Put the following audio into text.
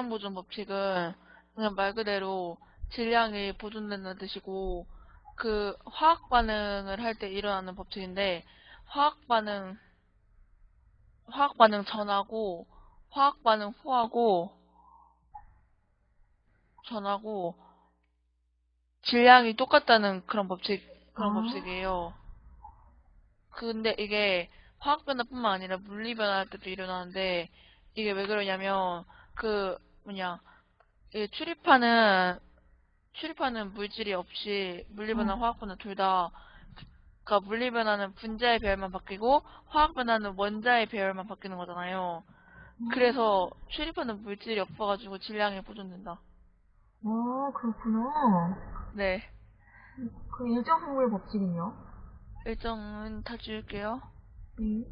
질량 보존 법칙은 그냥 말 그대로 질량이 보존된다는 뜻이고 그 화학 반응을 할 때 일어나는 법칙인데 화학 반응 화학 반응 전하고 화학 반응 후하고 전하고 질량이 똑같다는 그런 법칙 그런 아. 법칙이에요. 근데 이게 화학 변화뿐만 아니라 물리 변화할 때도 일어나는데 이게 왜 그러냐면 그 뭐냐 이 출입하는 출입하는 물질이 없이 물리 변화, 음. 화학 변화 둘 다 그러니까 물리 변화는 분자의 배열만 바뀌고 화학 변화는 원자의 배열만 바뀌는 거잖아요. 그래서 출입하는 물질이 없어가지고 질량이 보존된다. 아, 그렇구나. 네. 그 일정 확률 법칙은요? 일정은 다 지울게요. 네.